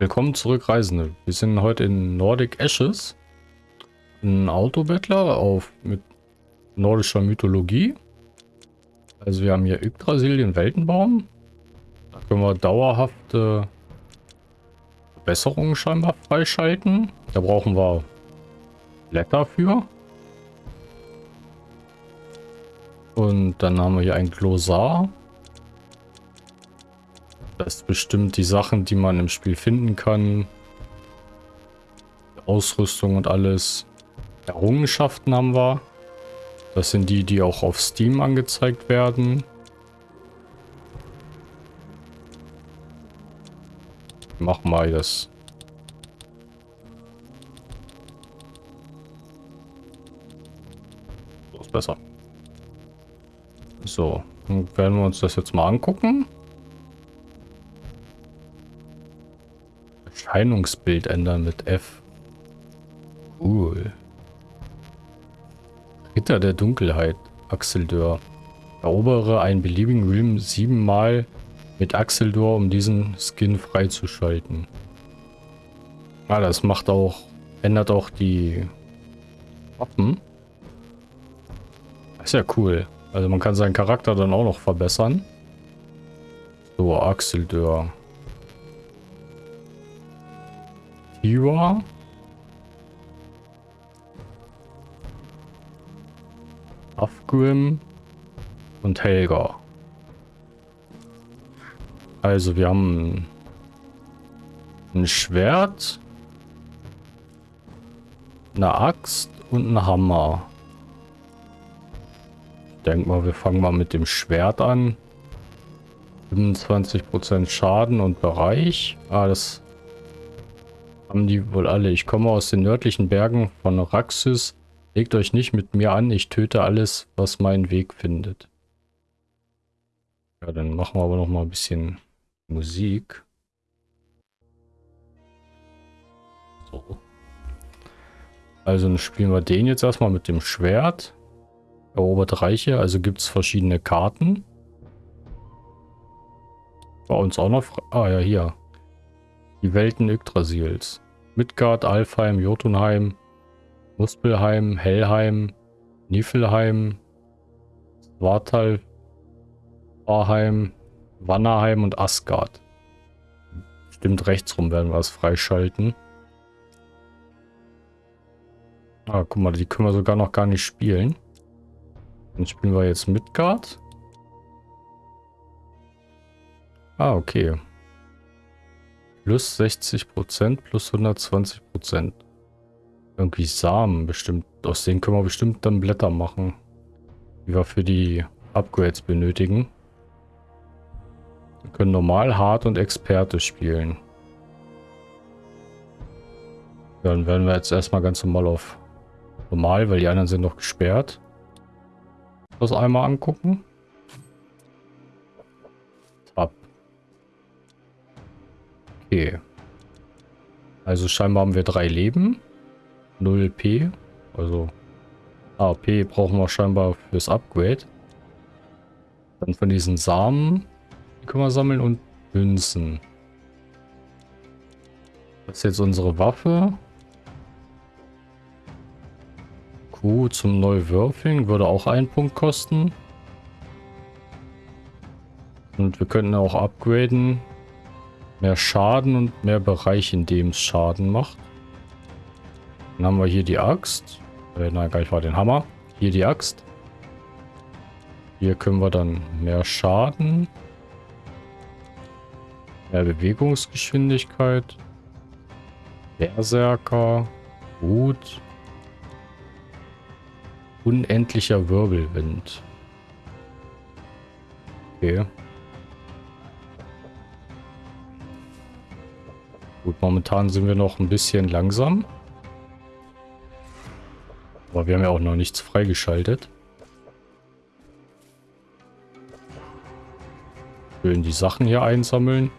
Willkommen zurück, Reisende. Wir sind heute in Nordic Ashes. Ein Autobettler auf mit nordischer Mythologie. Also wir haben hier Yggdrasil, den Weltenbaum. Da können wir dauerhafte Verbesserungen scheinbar freischalten. Da brauchen wir Blätter für. Und dann haben wir hier ein Glossar. Das bestimmt die Sachen, die man im Spiel finden kann. Ausrüstung und alles. Errungenschaften haben wir. Das sind die, die auch auf Steam angezeigt werden. Machen wir das. So ist besser. So, dann werden wir uns das jetzt mal angucken. Erscheinungsbild ändern mit F. Cool. Ritter der Dunkelheit, Axeldor. Erobere einen beliebigen Realm siebenmal mit Axeldor, um diesen Skin freizuschalten. Ah, das macht auch, ändert auch die Waffen. Ist ja cool. Also man kann seinen Charakter dann auch noch verbessern. So, Axeldor. Tira. Afgrim und Helga. Also wir haben ein Schwert, eine Axt und einen Hammer. Ich denke mal, wir fangen mal mit dem Schwert an. 25% Schaden und Bereich. Ah, das haben die wohl alle. Ich komme aus den nördlichen Bergen von Raxis. Legt euch nicht mit mir an, ich töte alles, was meinen Weg findet. Ja, dann machen wir aber noch mal ein bisschen Musik. So. Also dann spielen wir den jetzt erstmal mit dem Schwert. Erobert Reiche, also gibt es verschiedene Karten. Bei uns auch noch... Ah ja, hier. Die Welten Yggdrasils. Midgard, Alfheim, Jotunheim, Muspelheim, Hellheim, Niflheim, Svartal, Warheim, Wannerheim und Asgard. Stimmt, rechtsrum werden wir es freischalten. Ah, guck mal, die können wir sogar noch gar nicht spielen. Dann spielen wir jetzt Midgard. Ah, okay. Plus 60%, plus 120%. Irgendwie Samen bestimmt. Aus denen können wir bestimmt dann Blätter machen. Die wir für die Upgrades benötigen. Wir können normal, hart und Experte spielen. Dann werden wir jetzt erstmal ganz normal auf normal, weil die anderen sind noch gesperrt. Das einmal angucken. Okay. Also scheinbar haben wir drei Leben. 0 P. Also AP brauchen wir scheinbar fürs Upgrade. Dann von diesen Samen die können wir sammeln und Münzen. Das ist jetzt unsere Waffe. Q zum Neuwürfeln würde auch einen Punkt kosten. Und wir könnten auch upgraden Mehr Schaden und mehr Bereich, in dem es Schaden macht. Dann haben wir hier die Axt. Äh, nein, gar nicht war den Hammer. Hier die Axt. Hier können wir dann mehr Schaden. Mehr Bewegungsgeschwindigkeit. Berserker. Gut. Unendlicher Wirbelwind. Okay. Gut, momentan sind wir noch ein bisschen langsam. Aber wir haben ja auch noch nichts freigeschaltet. Schön die Sachen hier einsammeln.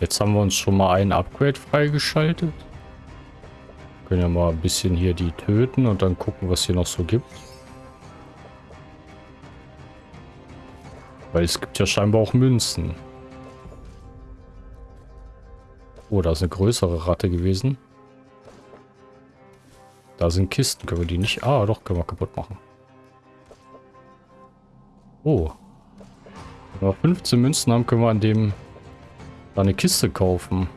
Jetzt haben wir uns schon mal ein Upgrade freigeschaltet. Können ja mal ein bisschen hier die töten und dann gucken, was hier noch so gibt. Weil es gibt ja scheinbar auch Münzen. Oh, da ist eine größere Ratte gewesen. Da sind Kisten. Können wir die nicht... Ah, doch, können wir kaputt machen. Oh. Wenn wir 15 Münzen haben, können wir an dem da eine Kiste kaufen.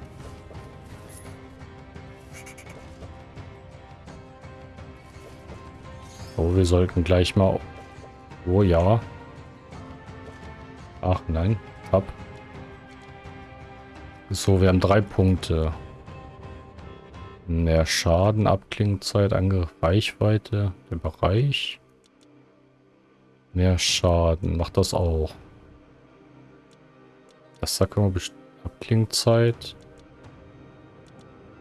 Oh, wir sollten gleich mal... Oh ja. Ach nein, ab. So, wir haben drei Punkte. Mehr Schaden, Abklingzeit, Angriff, Reichweite, der Bereich. Mehr Schaden, macht das auch. Das da können wir Abklingzeit.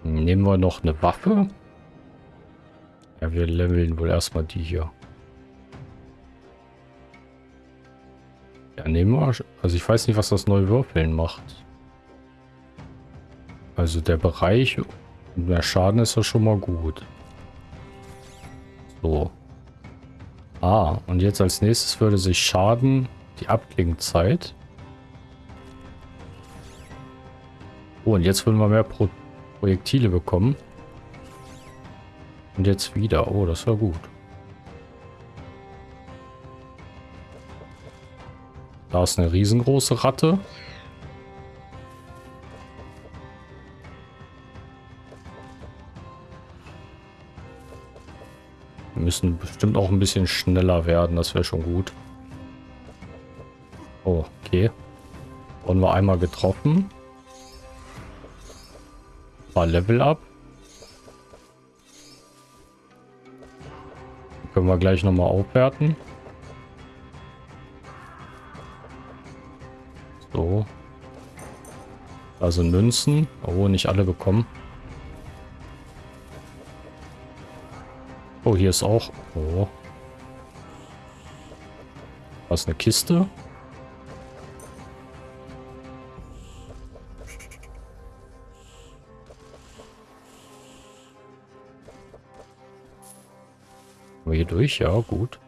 Nehmen wir noch eine Waffe. Ja, wir leveln wohl erstmal die hier. Ja, nehmen wir. Also ich weiß nicht, was das neue Würfeln macht. Also der Bereich mehr Schaden ist ja schon mal gut. So. Ah, und jetzt als nächstes würde sich Schaden, die Abklingzeit. Oh, und jetzt würden wir mehr Pro Projektile bekommen. Und jetzt wieder. Oh, das war gut. Da ist eine riesengroße Ratte. Wir müssen bestimmt auch ein bisschen schneller werden. Das wäre schon gut. Oh, okay. Wurden wir einmal getroffen. War Level up. Können wir gleich nochmal aufwerten. Sind Münzen. Oh, nicht alle bekommen. Oh, hier ist auch... Oh. Was, eine Kiste? hier durch? Ja, gut.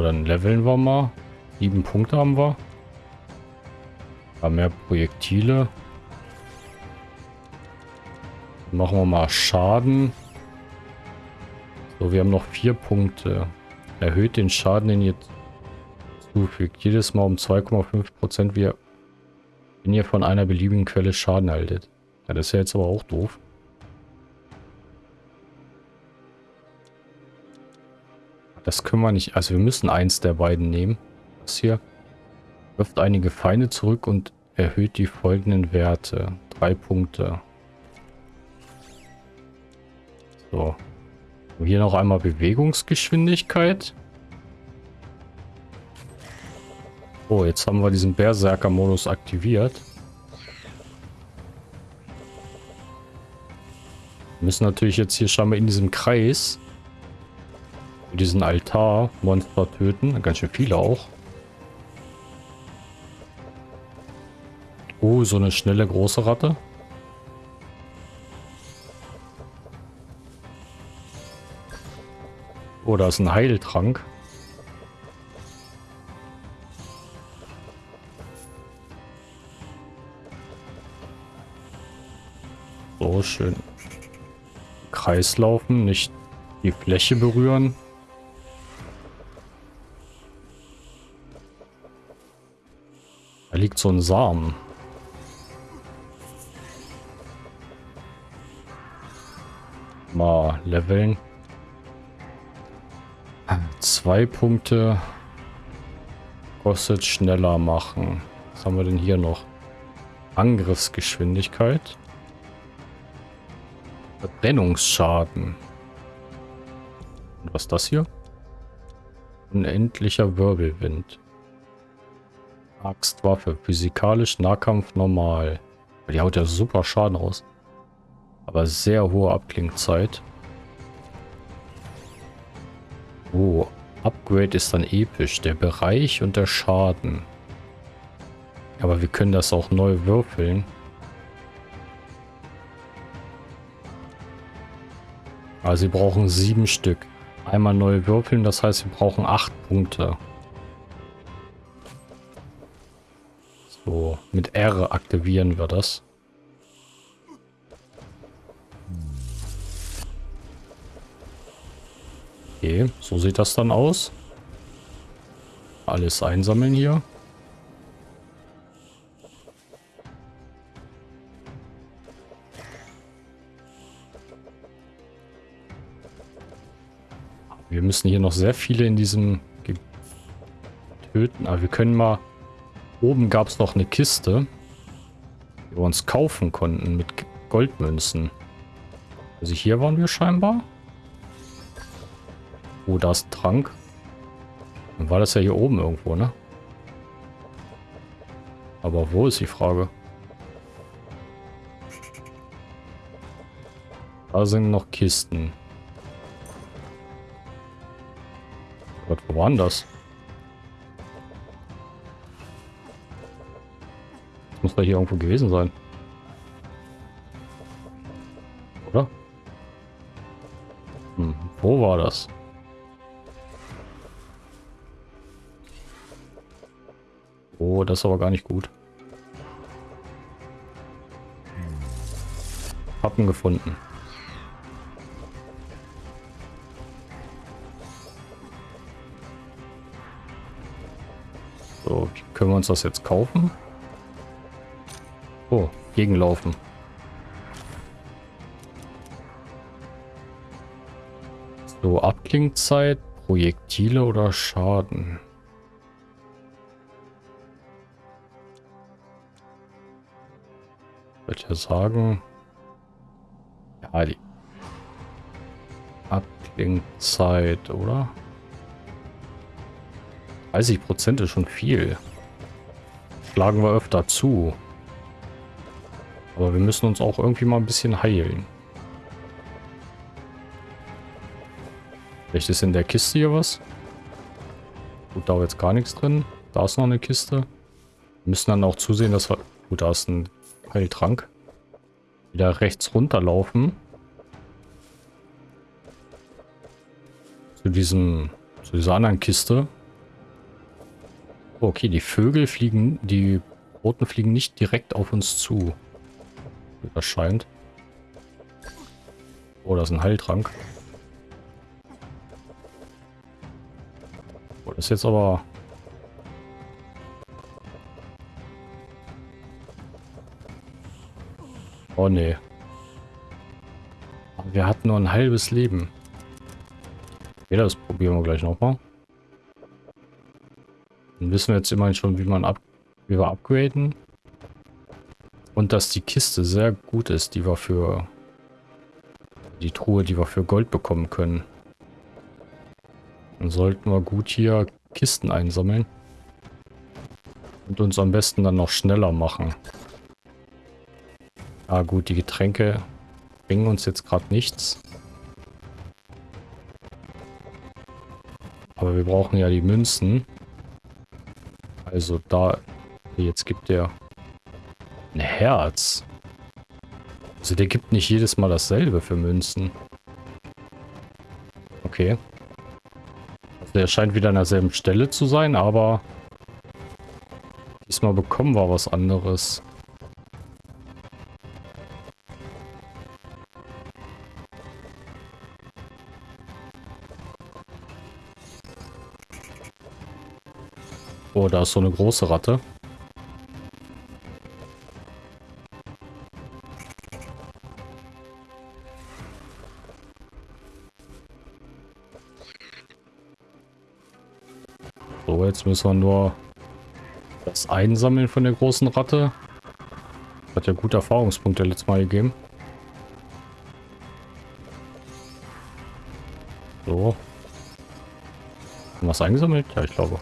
Dann leveln wir mal. Sieben Punkte haben wir. Paar mehr Projektile. Machen wir mal Schaden. So, wir haben noch vier Punkte. Erhöht den Schaden, den ihr zufügt. Jedes Mal um 2,5 Prozent. Wir wenn ihr von einer beliebigen Quelle Schaden haltet. Ja, das ist ja jetzt aber auch doof. Das können wir nicht. Also wir müssen eins der beiden nehmen. Das hier wirft einige Feinde zurück und erhöht die folgenden Werte. Drei Punkte. So. Hier noch einmal Bewegungsgeschwindigkeit. Oh, jetzt haben wir diesen Berserker-Modus aktiviert. Wir müssen natürlich jetzt hier scheinbar in diesem Kreis diesen Altar-Monster töten. Ganz schön viele auch. Oh, so eine schnelle große Ratte. Oh, da ist ein Heiltrank. So, schön. Kreis laufen, nicht die Fläche berühren. Da liegt so ein Samen. Mal leveln. Zwei Punkte. Kostet schneller machen. Was haben wir denn hier noch? Angriffsgeschwindigkeit. Verbrennungsschaden. Und was ist das hier? Unendlicher Wirbelwind. Axtwaffe. Physikalisch Nahkampf normal. Die haut ja super Schaden raus. Aber sehr hohe Abklingzeit. Oh, Upgrade ist dann episch. Der Bereich und der Schaden. Aber wir können das auch neu würfeln. Also sie brauchen sieben Stück. Einmal neu würfeln, das heißt, sie brauchen acht Punkte. So, mit R aktivieren wir das. Okay, so sieht das dann aus. Alles einsammeln hier. Wir müssen hier noch sehr viele in diesem Ge töten. Aber wir können mal... Oben gab es noch eine Kiste, die wir uns kaufen konnten mit Goldmünzen. Also hier waren wir scheinbar. Oh, da ist ein Trank. Dann war das ja hier oben irgendwo, ne? Aber wo ist die Frage? Da sind noch Kisten. Gott, wo waren das? Muss doch hier irgendwo gewesen sein. Oder? Hm, wo war das? Oh, das ist aber gar nicht gut. Pappen gefunden. So, können wir uns das jetzt kaufen? Oh, gegenlaufen. So, Abklingzeit, Projektile oder Schaden? Ich würde ja sagen... Ja, die Abklingzeit, oder? 30% ist schon viel. Schlagen wir öfter zu. Aber wir müssen uns auch irgendwie mal ein bisschen heilen. Vielleicht ist in der Kiste hier was. Gut, da war jetzt gar nichts drin. Da ist noch eine Kiste. Wir müssen dann auch zusehen, dass wir... Gut, da ist ein Heiltrank. Wieder rechts runterlaufen. Zu diesem... Zu dieser anderen Kiste. Okay, die Vögel fliegen, die Roten fliegen nicht direkt auf uns zu. Das scheint. Oh, das ist ein Heiltrank. Oh, das ist jetzt aber... Oh, nee. Wir hatten nur ein halbes Leben. Okay, das probieren wir gleich nochmal. Dann wissen wir jetzt immerhin schon, wie man ab, wie wir upgraden. Und dass die Kiste sehr gut ist, die wir für die Truhe, die wir für Gold bekommen können. Dann sollten wir gut hier Kisten einsammeln. Und uns am besten dann noch schneller machen. Ah gut, die Getränke bringen uns jetzt gerade nichts. Aber wir brauchen ja die Münzen. Also da... Jetzt gibt der ein Herz. Also der gibt nicht jedes Mal dasselbe für Münzen. Okay. Also der scheint wieder an derselben Stelle zu sein, aber... Diesmal bekommen wir was anderes. Oh, da ist so eine große Ratte. Jetzt müssen wir nur das einsammeln von der großen Ratte. Hat ja gute Erfahrungspunkte letztes Mal gegeben. So. Was eingesammelt? Ja, ich glaube.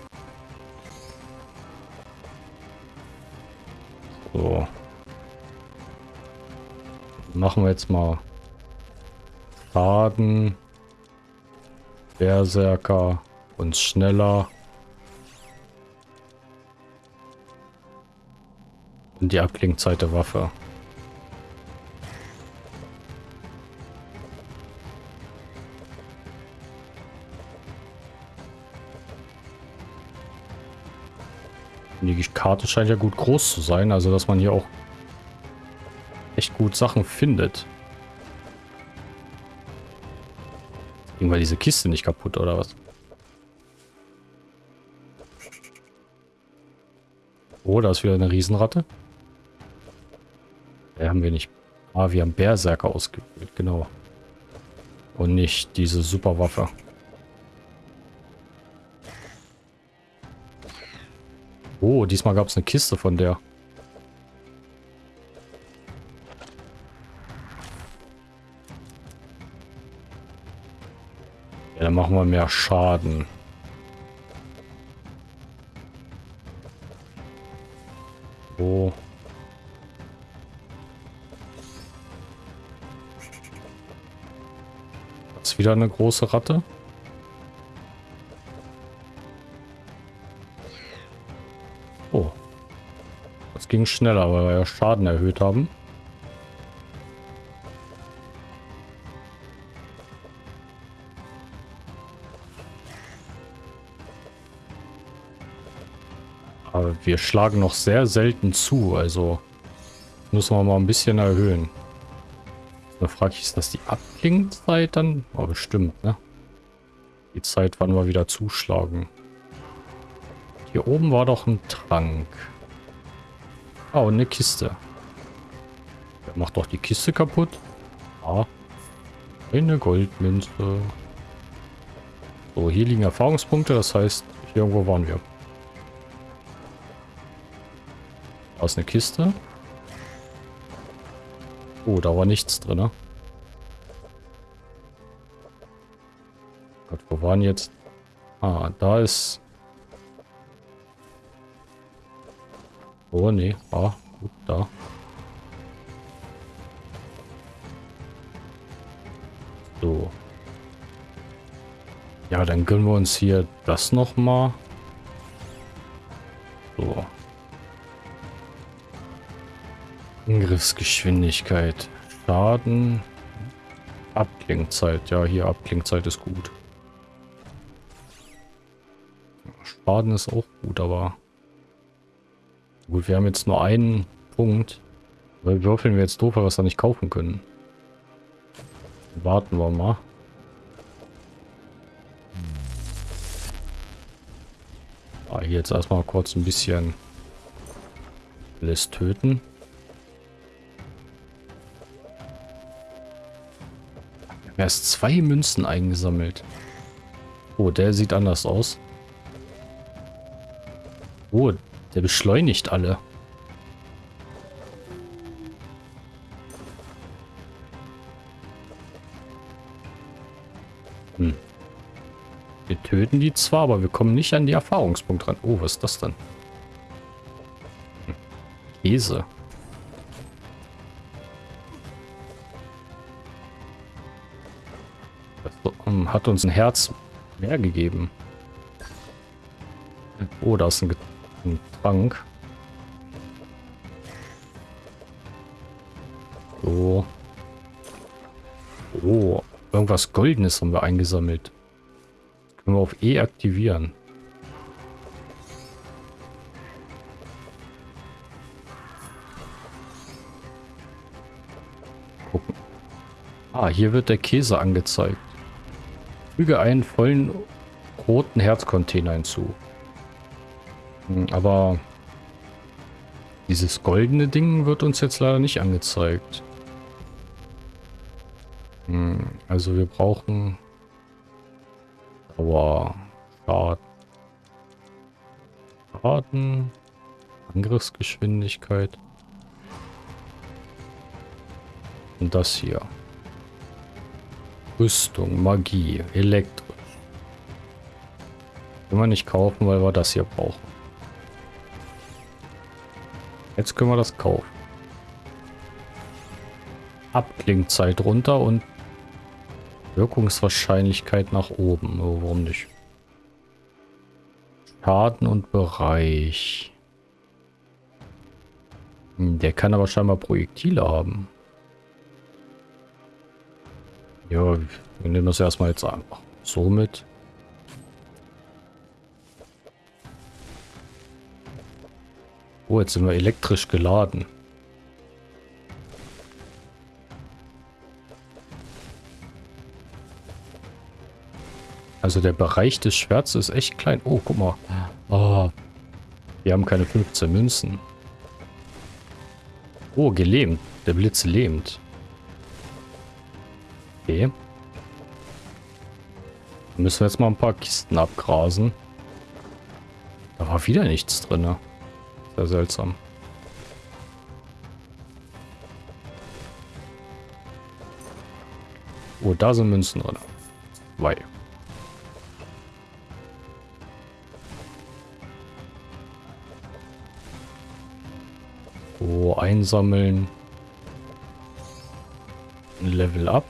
machen wir jetzt mal Schaden, Berserker, und schneller. die Abklingzeit der Waffe. Die Karte scheint ja gut groß zu sein, also dass man hier auch echt gut Sachen findet. Ging weil diese Kiste nicht kaputt oder was? Oh, da ist wieder eine Riesenratte. Ja, haben wir nicht. Ah, wir haben Berserker ausgewählt, genau. Und nicht diese Superwaffe. Oh, diesmal gab es eine Kiste von der. Ja, dann machen wir mehr Schaden. Oh. Wieder eine große Ratte. ging schneller, weil wir ja Schaden erhöht haben. Aber wir schlagen noch sehr selten zu, also müssen wir mal ein bisschen erhöhen. Da frage ich, ist das die Abklingzeit dann? Oh, bestimmt, ne? Die Zeit, wann wir wieder zuschlagen. Hier oben war doch ein Trank. Oh, eine Kiste. Der macht doch die Kiste kaputt. Ah. Eine Goldmünze. So, hier liegen Erfahrungspunkte. Das heißt, hier irgendwo waren wir. Da ist eine Kiste. Oh, da war nichts drin. Ne? Gott, wo waren jetzt? Ah, da ist Oh, nee. Ah, gut, da. So. Ja, dann gönnen wir uns hier das noch mal. Angriffsgeschwindigkeit. Schaden. Abklingzeit. Ja, hier Abklingzeit ist gut. Schaden ist auch gut, aber... Gut, wir haben jetzt nur einen Punkt. Weil würfeln wir jetzt doof, weil wir es da nicht kaufen können. Warten wir mal. Ah, hier jetzt erstmal kurz ein bisschen alles töten. Erst zwei Münzen eingesammelt. Oh, der sieht anders aus. Oh, der beschleunigt alle. Hm. Wir töten die zwar, aber wir kommen nicht an die Erfahrungspunkte ran. Oh, was ist das denn? Hm. Käse. Hat uns ein Herz mehr gegeben. Oh, da ist ein ein Trank. So. Oh, irgendwas Goldenes haben wir eingesammelt. Das können wir auf E aktivieren. Gucken. Ah, hier wird der Käse angezeigt. Füge einen vollen roten Herzcontainer hinzu. Hm, aber dieses goldene Ding wird uns jetzt leider nicht angezeigt. Hm, also wir brauchen Dauer, Schaden, Schaden, Angriffsgeschwindigkeit und das hier. Rüstung, Magie, elektrisch. Können wir nicht kaufen, weil wir das hier brauchen. Jetzt können wir das kaufen. Abklingzeit runter und Wirkungswahrscheinlichkeit nach oben. Oh, warum nicht? Schaden und Bereich. Hm, der kann aber scheinbar Projektile haben. Ja, wir nehmen das erstmal jetzt einfach so mit. Oh, jetzt sind wir elektrisch geladen. Also der Bereich des Schwerts ist echt klein. Oh, guck mal. Oh, wir haben keine 15 Münzen. Oh, gelähmt. Der Blitz lähmt. Okay. Müssen wir jetzt mal ein paar Kisten abgrasen. Da war wieder nichts drin. Sehr seltsam. Oh, da sind Münzen drin. Zwei. So, einsammeln. Level up.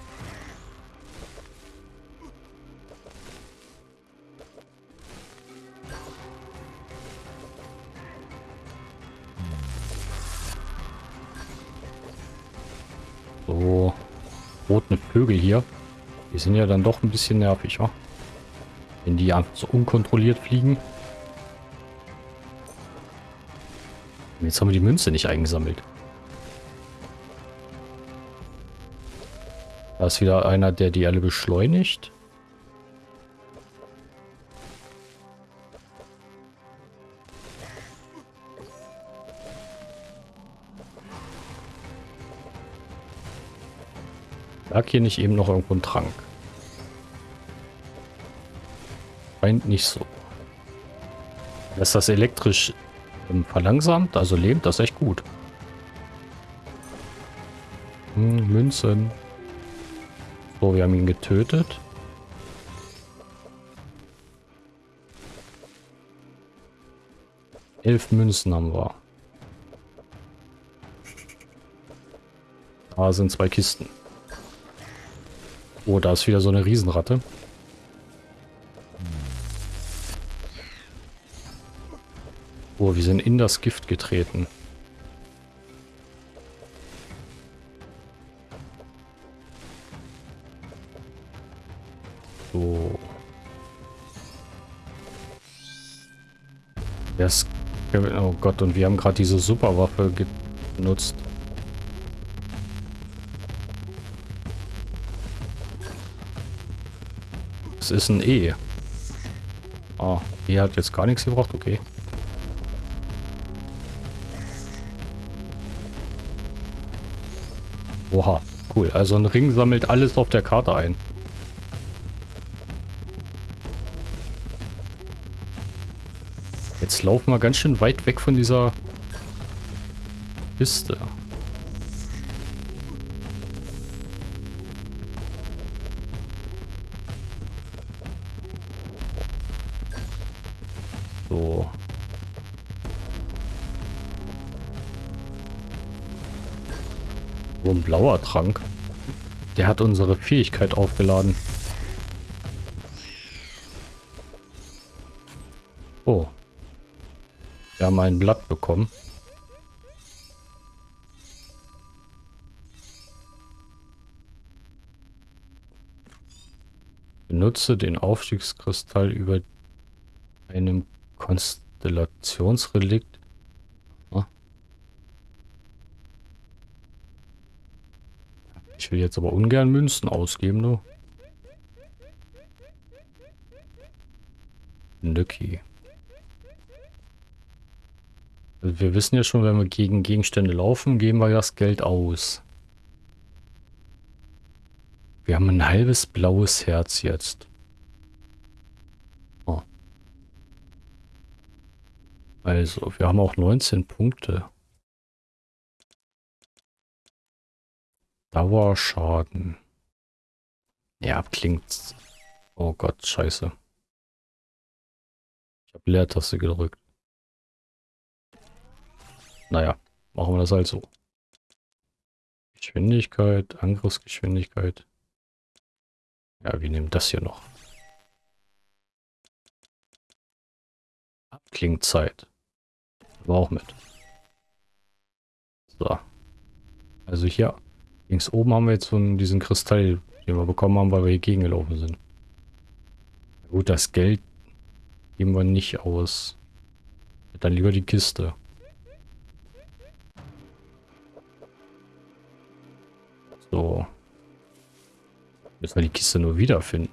Vögel hier. Die sind ja dann doch ein bisschen nervig, wa? Wenn die einfach so unkontrolliert fliegen. Jetzt haben wir die Münze nicht eingesammelt. Da ist wieder einer, der die alle beschleunigt. Lag hier nicht eben noch irgendwo ein Trank? Scheint nicht so. Lässt das elektrisch ähm, verlangsamt, also lebt das echt gut. Hm, Münzen. So, wir haben ihn getötet. Elf Münzen haben wir. Da sind zwei Kisten. Oh, da ist wieder so eine Riesenratte. Oh, wir sind in das Gift getreten. So. Das, oh Gott, und wir haben gerade diese Superwaffe genutzt. Ist ein E. Ah, E hat jetzt gar nichts gebraucht, okay. Oha, cool. Also ein Ring sammelt alles auf der Karte ein. Jetzt laufen wir ganz schön weit weg von dieser Piste. Blauer Trank. Der hat unsere Fähigkeit aufgeladen. Oh. Wir haben ein Blatt bekommen. Benutze den Aufstiegskristall über einem Konstellationsrelikt Ich will jetzt aber ungern Münzen ausgeben, du. Nücki. Also wir wissen ja schon, wenn wir gegen Gegenstände laufen, geben wir das Geld aus. Wir haben ein halbes blaues Herz jetzt. Oh. Also, wir haben auch 19 Punkte. Dauerschaden. Ja, klingt. Oh Gott, scheiße. Ich habe Leertaste gedrückt. Naja, machen wir das halt so. Geschwindigkeit, Angriffsgeschwindigkeit. Ja, wir nehmen das hier noch. Abklingzeit. War auch mit. So. Also hier Links oben haben wir jetzt so einen, diesen Kristall, den wir bekommen haben, weil wir hier gegengelaufen sind. Gut, das Geld geben wir nicht aus. Dann lieber die Kiste. So. Müssen wir die Kiste nur wiederfinden.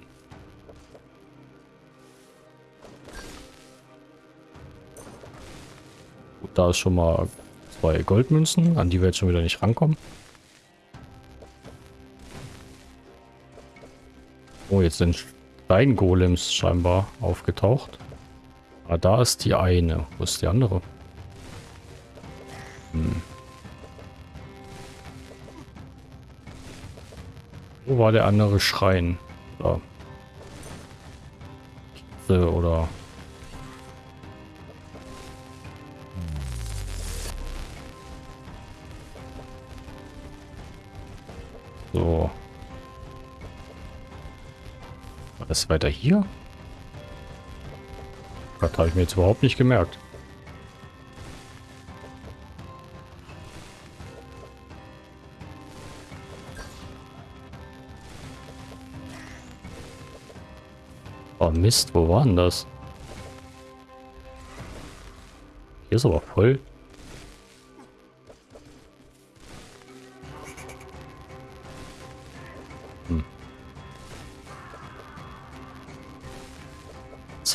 Gut, da ist schon mal zwei Goldmünzen, an die wir jetzt schon wieder nicht rankommen. Oh, jetzt sind Steingolems scheinbar aufgetaucht. Ah, da ist die eine. Wo ist die andere? Hm. Wo war der andere Schrein? Da. Oder So. War das weiter hier? Das habe ich mir jetzt überhaupt nicht gemerkt. Oh Mist, wo war denn das? Hier ist aber voll.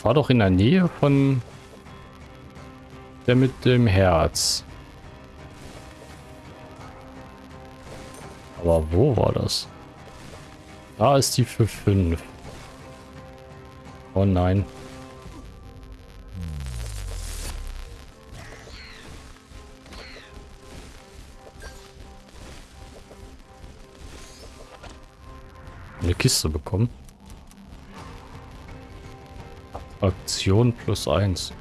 War doch in der Nähe von der mit dem Herz. Aber wo war das? Da ist die für 5. Oh nein. Eine Kiste bekommen. Attraktion plus eins.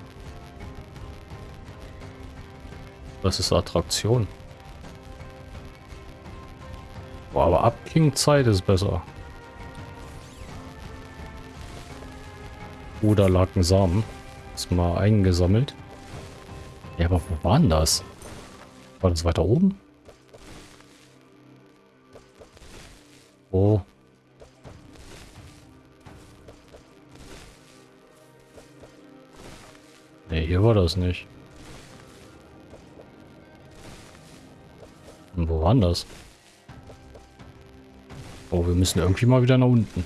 Was ist Attraktion? Boah, aber Abklingzeit ist besser. Oder lag ein Samen. Ist mal eingesammelt. Ja, aber wo war denn das? War das weiter oben? Oh. Das nicht. Und wo waren das? Oh, wir müssen irgendwie mal wieder nach unten.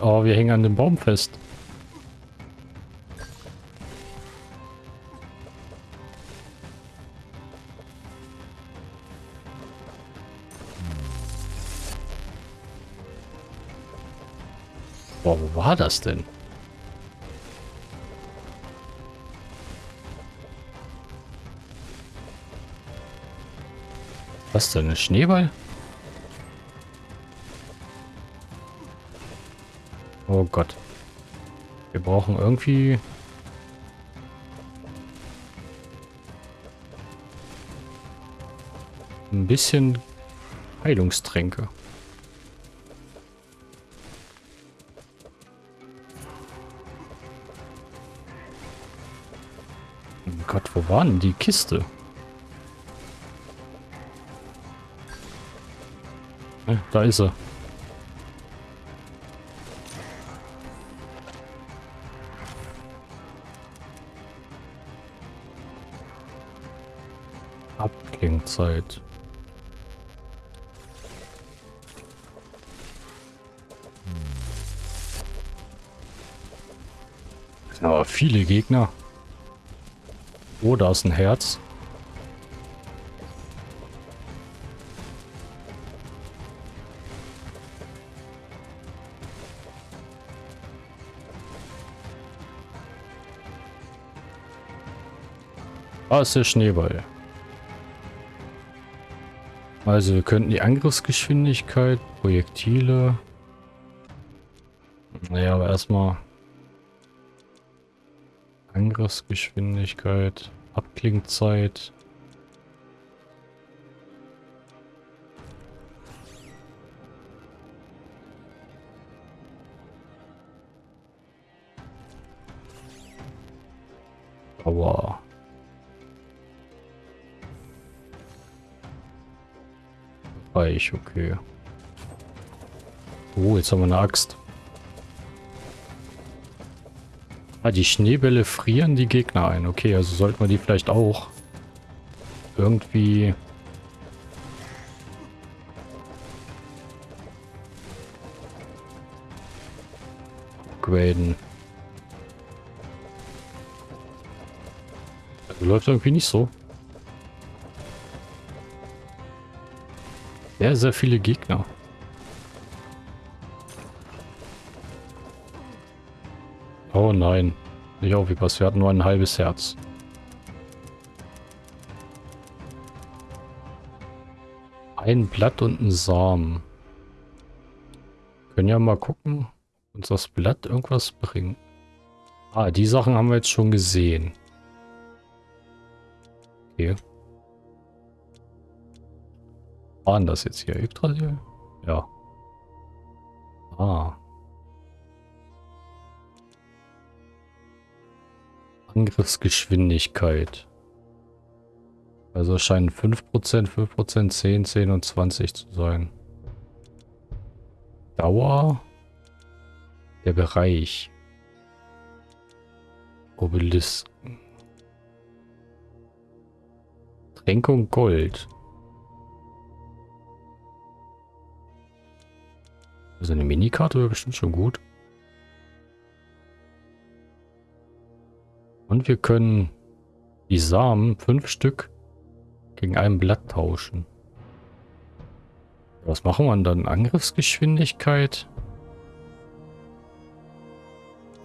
Oh, wir hängen an dem Baum fest. War das denn? Was denn? Ein Schneeball? Oh Gott. Wir brauchen irgendwie... Ein bisschen Heilungstränke. Wo war denn die Kiste? Da ist er. Abklingzeit. Aber viele Gegner. Oh, da ist ein Herz. Da ist der Schneeball. Also wir könnten die Angriffsgeschwindigkeit, Projektile... Naja, aber erstmal... Angriffsgeschwindigkeit, Abklingzeit. Aua. Reich, okay. Oh, jetzt haben wir eine Axt. Ah, die Schneebälle frieren die Gegner ein. Okay, also sollten wir die vielleicht auch irgendwie... upgraden. Also läuft irgendwie nicht so. Sehr, sehr viele Gegner. Oh nein. Nicht aufgepasst, wir hatten nur ein halbes Herz. Ein Blatt und ein Samen. Können ja mal gucken, ob uns das Blatt irgendwas bringt. Ah, die Sachen haben wir jetzt schon gesehen. Okay. Waren das jetzt hier Yggdrasil? Ja. Ah. Angriffsgeschwindigkeit. Also scheinen 5%, 5%, 10, 10 und 20 zu sein. Dauer. Der Bereich. Obelisken. Tränkung Gold. Also eine Minikarte wäre bestimmt schon gut. Und wir können die Samen, fünf Stück, gegen ein Blatt tauschen. Was machen wir dann? Angriffsgeschwindigkeit?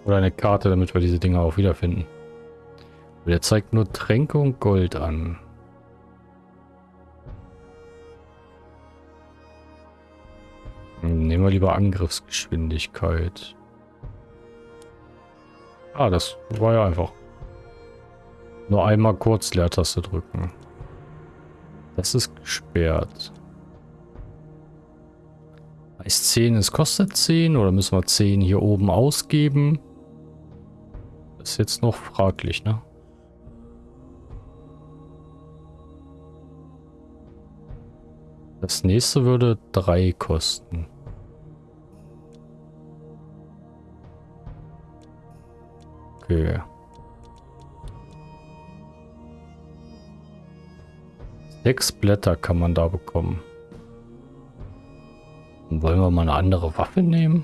Oder eine Karte, damit wir diese Dinger auch wiederfinden. Der zeigt nur Tränke und Gold an. Nehmen wir lieber Angriffsgeschwindigkeit. Ah, das war ja einfach. Nur einmal kurz Leertaste drücken. Das ist gesperrt. Heißt 10, es kostet 10 oder müssen wir 10 hier oben ausgeben? Das ist jetzt noch fraglich, ne? Das nächste würde 3 kosten. Okay. Sechs Blätter kann man da bekommen. Und wollen wir mal eine andere Waffe nehmen?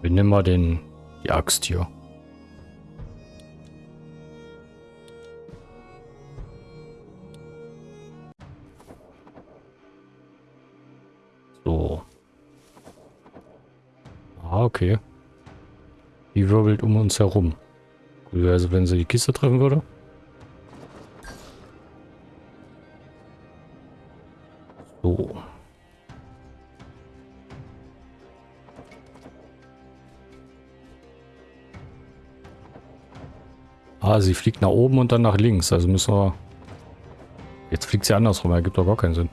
Wir nehmen mal den, die Axt hier. So. Ah, okay. Die wirbelt um uns herum. Also wenn sie die Kiste treffen würde. So. Ah, sie fliegt nach oben und dann nach links. Also müssen wir... Jetzt fliegt sie andersrum. Ergibt doch gar keinen Sinn.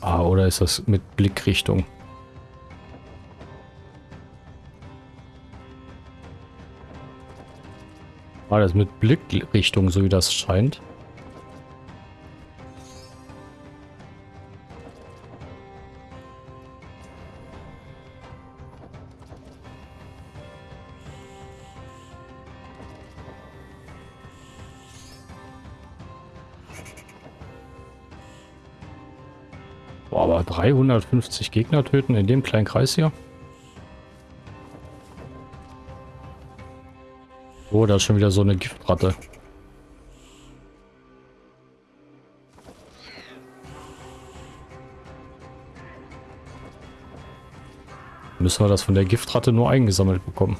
Ah, oder ist das mit Blickrichtung? War das mit Blickrichtung, so wie das scheint? Boah, aber 350 Gegner töten in dem kleinen Kreis hier? Oh, da ist schon wieder so eine Giftratte. Müssen wir das von der Giftratte nur eingesammelt bekommen.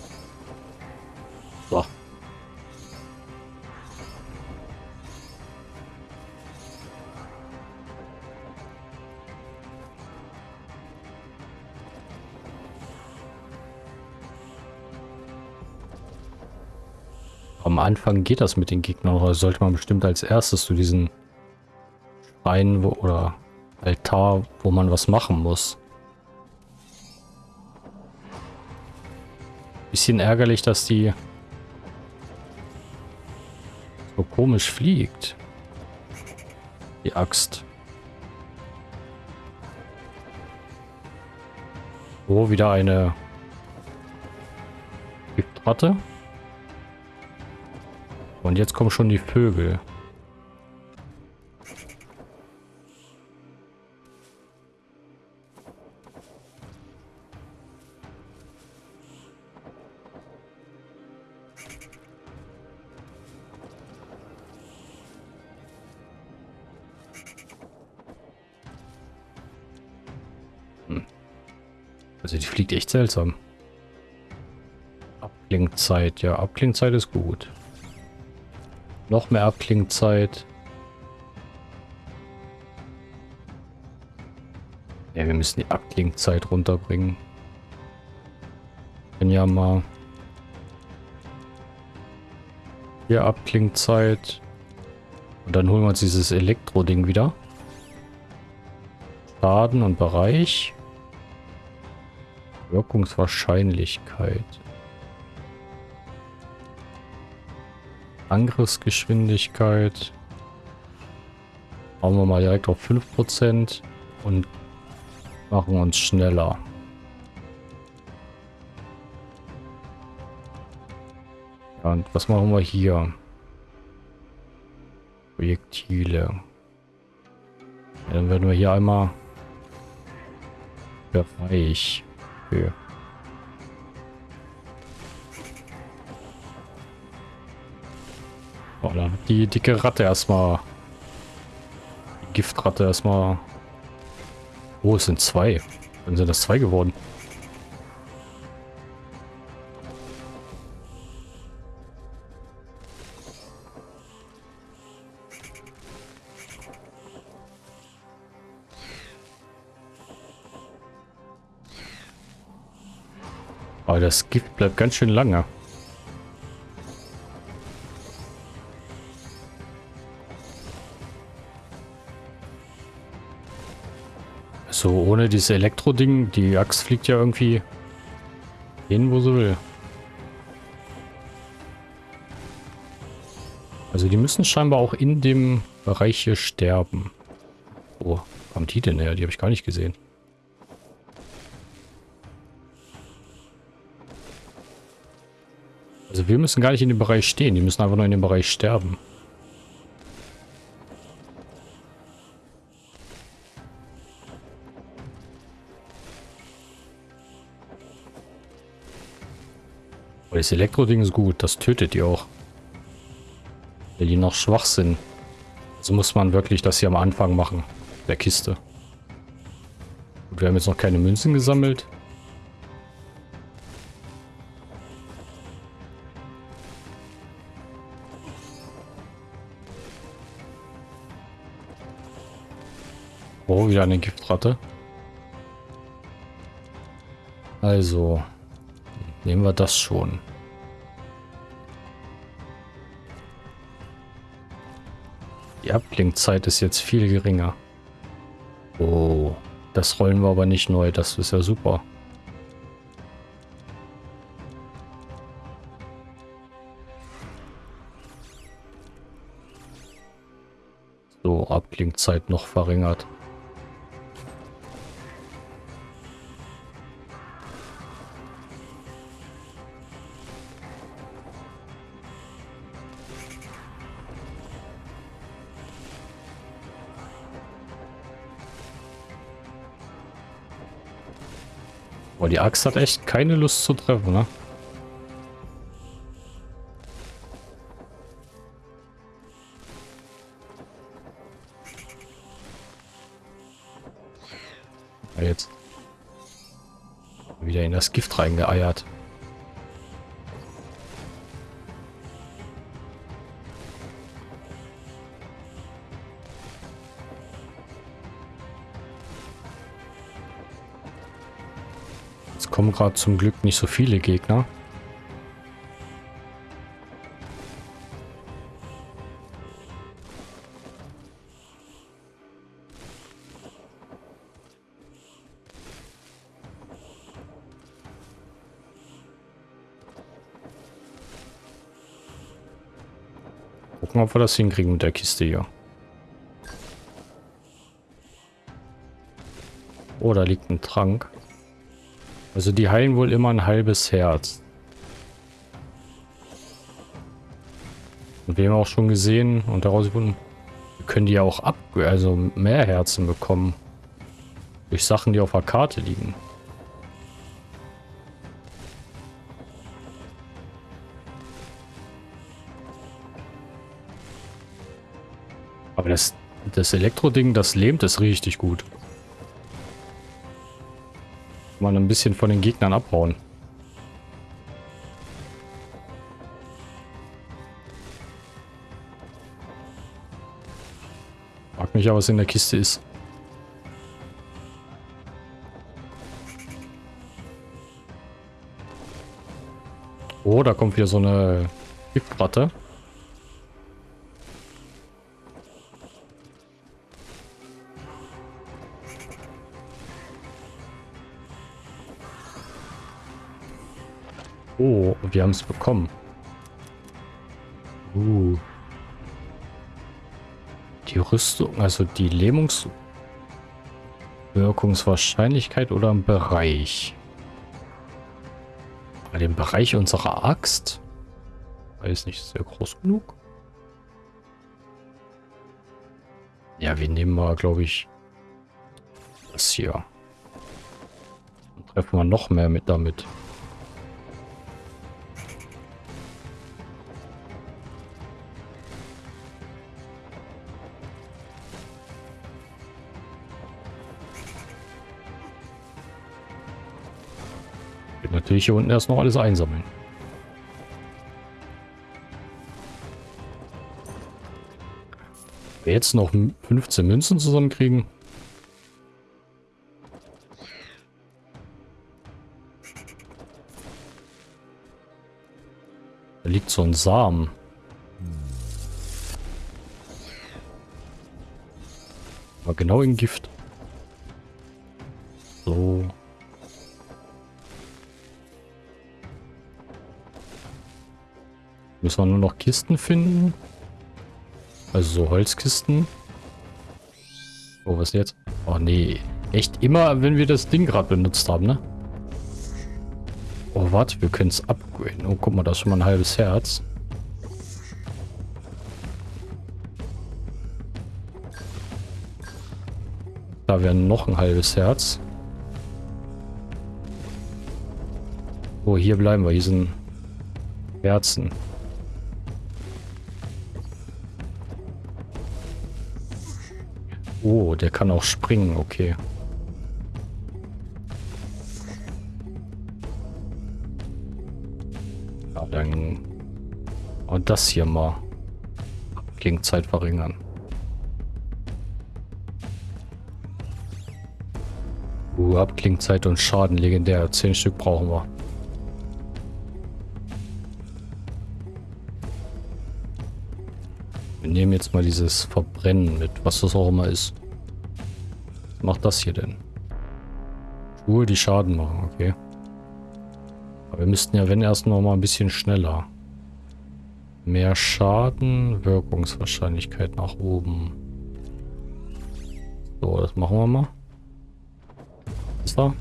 Anfang geht das mit den Gegnern, oder sollte man bestimmt als erstes zu diesen Schrein oder Altar, wo man was machen muss. Bisschen ärgerlich, dass die so komisch fliegt. Die Axt. Oh, wieder eine Giftratte. Und jetzt kommen schon die Vögel. Also die fliegt echt seltsam. Abklingzeit. Ja, Abklingzeit ist gut. Noch mehr Abklingzeit. Ja, wir müssen die Abklingzeit runterbringen. Wenn ja mal. Hier Abklingzeit. Und dann holen wir uns dieses Elektro-Ding wieder. Schaden und Bereich. Wirkungswahrscheinlichkeit. Angriffsgeschwindigkeit. Hauen wir mal direkt auf 5% und machen uns schneller. Und was machen wir hier? Projektile. Ja, dann werden wir hier einmal Bereich. Okay. Oh, da hat die dicke Ratte erstmal. Die Giftratte erstmal. Oh, es sind zwei. Dann sind das zwei geworden. Aber das Gift bleibt ganz schön lange. So, ohne dieses Elektro-Ding, die Axt fliegt ja irgendwie hin, wo sie will. Also die müssen scheinbar auch in dem Bereich hier sterben. Wo kommt die denn her? Die habe ich gar nicht gesehen. Also wir müssen gar nicht in dem Bereich stehen. Die müssen einfach nur in dem Bereich sterben. Aber das Elektro-Ding ist gut. Das tötet die auch. Weil die noch schwach sind. Also muss man wirklich das hier am Anfang machen. Der Kiste. Gut, wir haben jetzt noch keine Münzen gesammelt. Oh, wieder eine Giftratte. Also, nehmen wir das schon. Die Abblinkzeit ist jetzt viel geringer. Oh, das rollen wir aber nicht neu. Das ist ja super. So, Abblinkzeit noch verringert. Boah, die Axt hat echt keine Lust zu treffen, ne? Jetzt. Wieder in das Gift reingeeiert. Kommen gerade zum Glück nicht so viele Gegner. Gucken, ob wir das hinkriegen mit der Kiste hier. Oh, da liegt ein Trank. Also die heilen wohl immer ein halbes Herz. Und wir haben auch schon gesehen und daraus wir können die ja auch ab, also mehr Herzen bekommen. Durch Sachen, die auf der Karte liegen. Aber das, das Elektro-Ding, das lähmt es richtig gut. Mal ein bisschen von den Gegnern abbauen. Frag mich ja, was in der Kiste ist. Oh, da kommt wieder so eine Giftratte. Oh, wir haben es bekommen. Uh. Die Rüstung, also die Lähmungswirkungswahrscheinlichkeit oder im Bereich? Bei dem Bereich unserer Axt? Weiß nicht, der groß genug? Ja, wir nehmen mal, glaube ich, das hier. Dann treffen wir noch mehr mit damit. Natürlich hier unten erst noch alles einsammeln. Wir jetzt noch 15 Münzen zusammenkriegen. Da liegt so ein Samen. War genau in Gift. Müssen wir nur noch Kisten finden. Also so Holzkisten. Oh, was jetzt? Oh nee. Echt immer, wenn wir das Ding gerade benutzt haben, ne? Oh, warte, wir können es upgraden. Oh, guck mal, da ist schon mal ein halbes Herz. Da wäre noch ein halbes Herz. Oh, hier bleiben wir. Hier sind Herzen. Oh, der kann auch springen, okay. Ja, dann... Und das hier mal. Gegen Zeit verringern. Uh, Abklingzeit und Schaden legendär. Zehn Stück brauchen wir. Wir nehmen jetzt mal dieses Verbrennen mit, was das auch immer ist. Macht das hier denn? Schuhe, die Schaden machen, okay. Aber wir müssten ja, wenn erst noch mal ein bisschen schneller. Mehr Schaden, Wirkungswahrscheinlichkeit nach oben. So, das machen wir mal. Was da?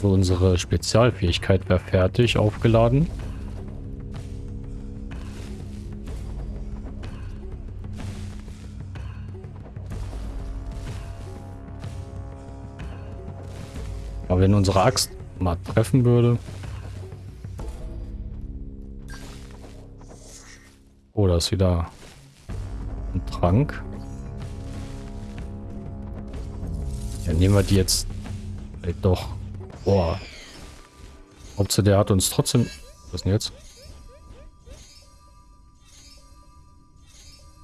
So, unsere Spezialfähigkeit wäre fertig, aufgeladen. Aber wenn unsere Axt mal treffen würde... Oh, da ist wieder ein Trank. Ja, nehmen wir die jetzt doch. Boah. Hauptsache der hat uns trotzdem... Was denn jetzt?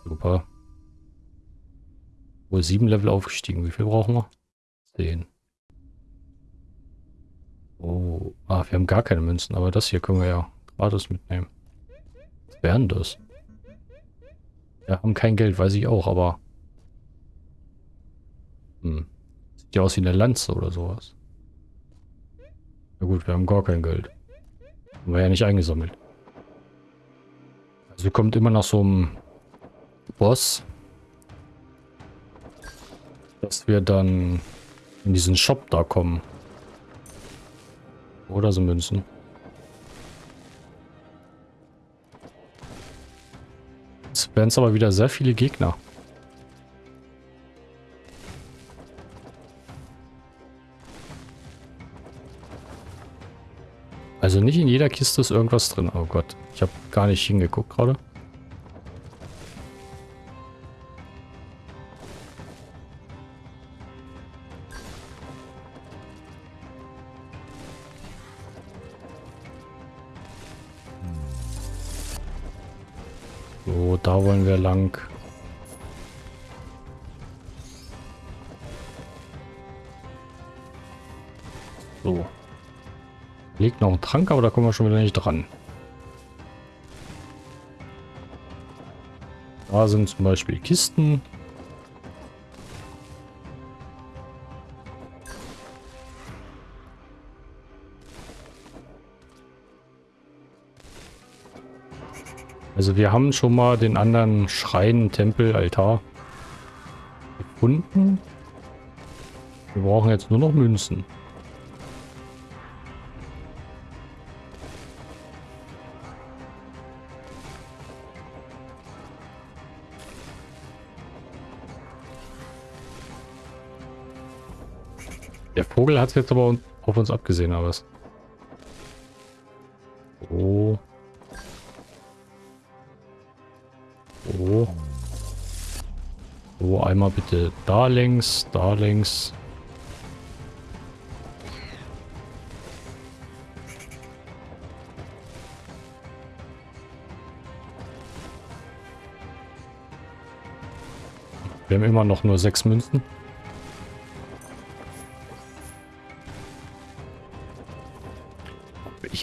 Super. Wohl sieben Level aufgestiegen. Wie viel brauchen wir? Zehn. Oh. Ah, wir haben gar keine Münzen, aber das hier können wir ja gratis mitnehmen. Was wären das? Wir haben kein Geld, weiß ich auch, aber... Hm. Sieht ja aus wie eine Lanze oder sowas. Na gut, wir haben gar kein Geld. Haben wir ja nicht eingesammelt. Also kommt immer nach so einem Boss, dass wir dann in diesen Shop da kommen. Oder so Münzen. Jetzt werden es aber wieder sehr viele Gegner. Also nicht in jeder Kiste ist irgendwas drin. Oh Gott, ich habe gar nicht hingeguckt gerade. So, da wollen wir lang. Liegt noch ein Trank, aber da kommen wir schon wieder nicht dran. Da sind zum Beispiel Kisten. Also wir haben schon mal den anderen Schrein, Tempel, Altar gefunden. Wir brauchen jetzt nur noch Münzen. Vogel hat jetzt aber auf uns abgesehen, aber was? Oh. Oh. So, einmal bitte da längs, da längs. Wir haben immer noch nur sechs Münzen.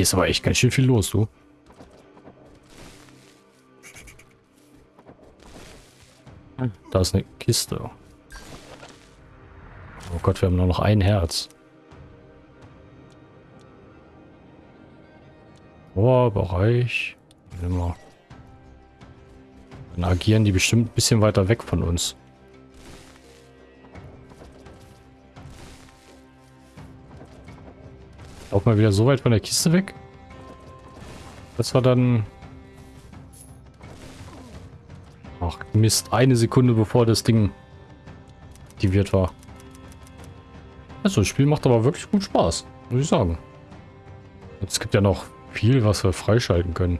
Hier ist aber echt ganz schön viel los, du. Da ist eine Kiste. Oh Gott, wir haben nur noch ein Herz. Bereich. Immer. Dann agieren die bestimmt ein bisschen weiter weg von uns. Auch mal wieder so weit von der Kiste weg. Das war dann... Ach Mist, eine Sekunde bevor das Ding aktiviert war. Also das Spiel macht aber wirklich gut Spaß, muss ich sagen. Es gibt ja noch viel, was wir freischalten können.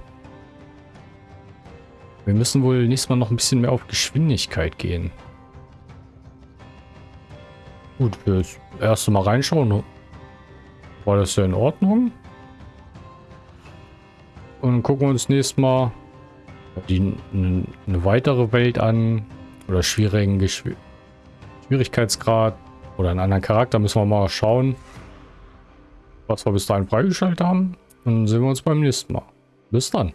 Wir müssen wohl nächstes Mal noch ein bisschen mehr auf Geschwindigkeit gehen. Gut, das erste Mal reinschauen. War das ja in Ordnung? Und gucken wir uns nächstes Mal die, eine weitere Welt an. Oder schwierigen Geschw Schwierigkeitsgrad. Oder einen anderen Charakter. Müssen wir mal schauen, was wir bis dahin freigeschaltet haben. Und dann sehen wir uns beim nächsten Mal. Bis dann.